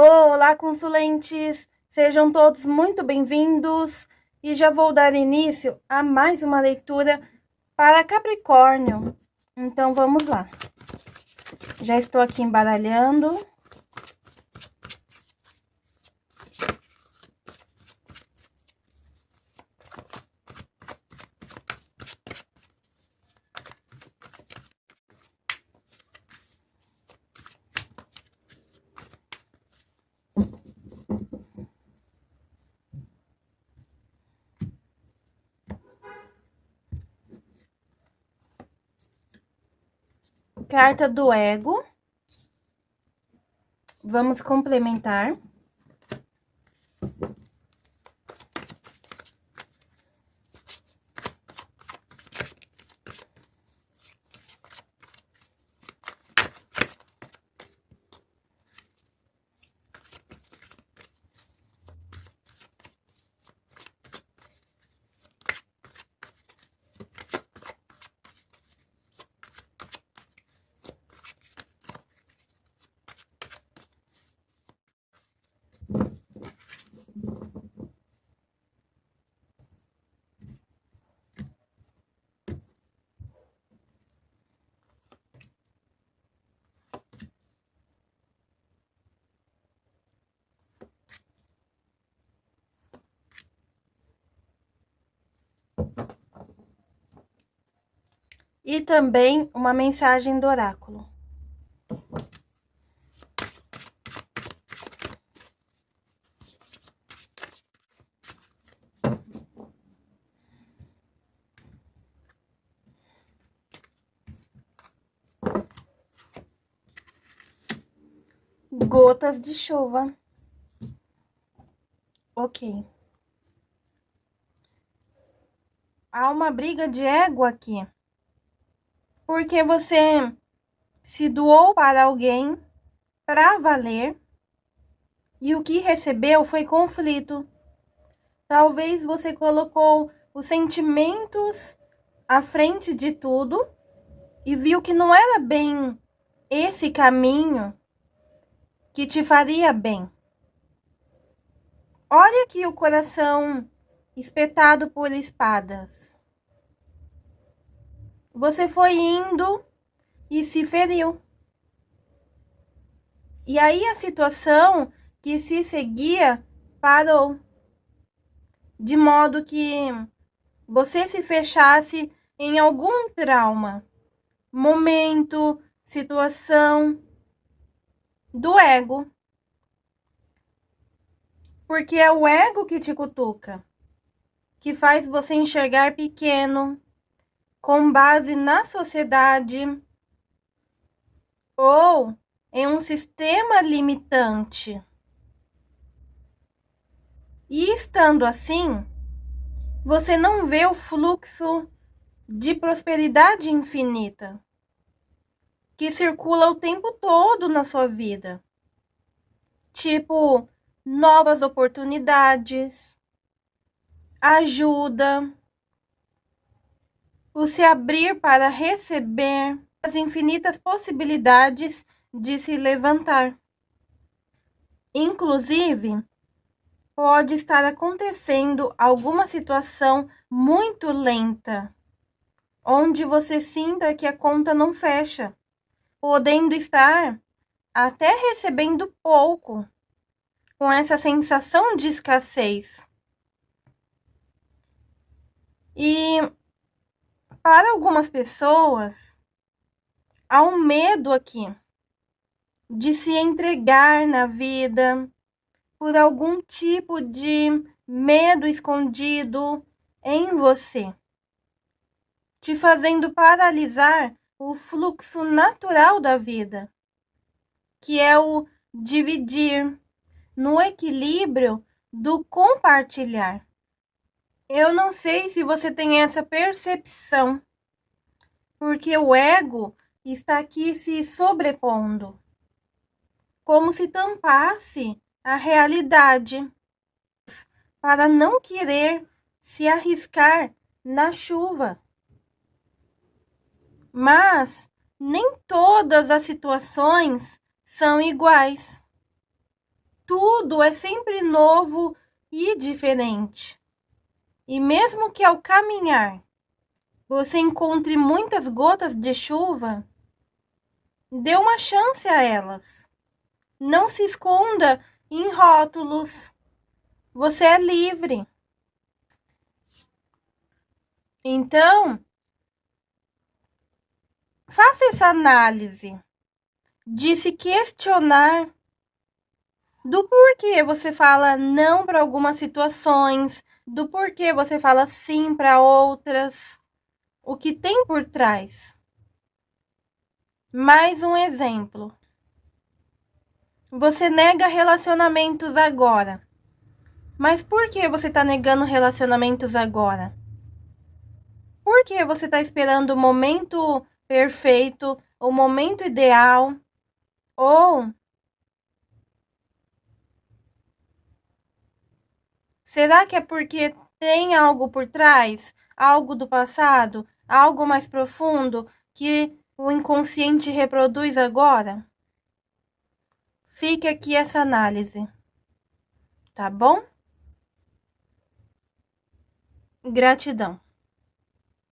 Olá, consulentes! Sejam todos muito bem-vindos e já vou dar início a mais uma leitura para Capricórnio. Então, vamos lá. Já estou aqui embaralhando. Carta do ego. Vamos complementar. E também uma mensagem do oráculo. Gotas de chuva. Ok. Há uma briga de ego aqui. Porque você se doou para alguém para valer e o que recebeu foi conflito. Talvez você colocou os sentimentos à frente de tudo e viu que não era bem esse caminho que te faria bem. Olha aqui o coração espetado por espadas. Você foi indo e se feriu. E aí a situação que se seguia parou. De modo que você se fechasse em algum trauma, momento, situação do ego porque é o ego que te cutuca, que faz você enxergar pequeno, com base na sociedade ou em um sistema limitante. E estando assim, você não vê o fluxo de prosperidade infinita que circula o tempo todo na sua vida. Tipo, novas oportunidades, ajuda, o se abrir para receber as infinitas possibilidades de se levantar. Inclusive, pode estar acontecendo alguma situação muito lenta, onde você sinta que a conta não fecha, podendo estar até recebendo pouco com essa sensação de escassez. E para algumas pessoas, há um medo aqui de se entregar na vida por algum tipo de medo escondido em você, te fazendo paralisar o fluxo natural da vida, que é o dividir, no equilíbrio do compartilhar. Eu não sei se você tem essa percepção, porque o ego está aqui se sobrepondo, como se tampasse a realidade, para não querer se arriscar na chuva. Mas nem todas as situações são iguais. tudo é sempre novo e diferente. E mesmo que ao caminhar você encontre muitas gotas de chuva, dê uma chance a elas. Não se esconda em rótulos. Você é livre. Então, faça essa análise de se questionar do porquê você fala não para algumas situações, do porquê você fala sim para outras o que tem por trás. Mais um exemplo. Você nega relacionamentos agora. Mas por que você está negando relacionamentos agora? Por que você está esperando o momento perfeito, o momento ideal? Ou será que é porque tem algo por trás? Algo do passado? algo mais profundo que o inconsciente reproduz agora? Fique aqui essa análise, tá bom? Gratidão.